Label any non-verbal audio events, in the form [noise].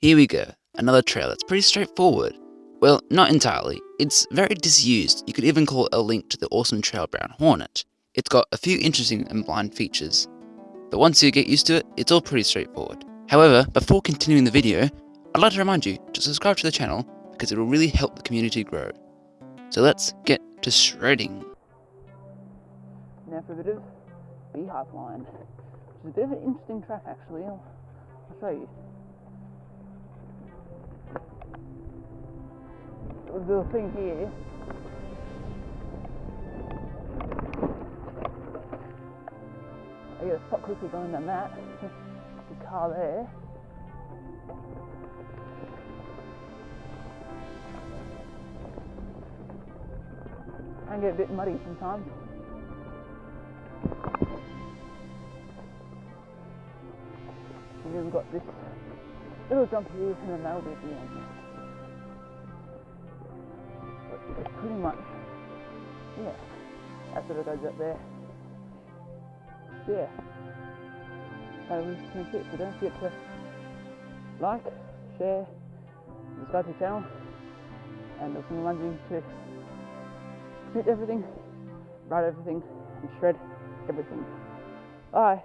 Here we go, another trail that's pretty straightforward. Well, not entirely. It's very disused. You could even call it a link to the awesome trail Brown Hornet. It's got a few interesting and blind features. But once you get used to it, it's all pretty straightforward. However, before continuing the video, I'd like to remind you to subscribe to the channel because it will really help the community grow. So let's get to shredding. Now for a bit of beehive line, which is a bit of an interesting track actually. I'll, I'll show you. The thing here I get a spot quickly going down that. [laughs] the car there. can get a bit muddy sometimes. And then we've got this little jump here and then that'll be at the end. Pretty much, yeah, that's what it goes up there. Yeah. That was it. So don't forget to like, share, subscribe to the channel, and also reminding to hit everything, write everything, and shred everything. Bye.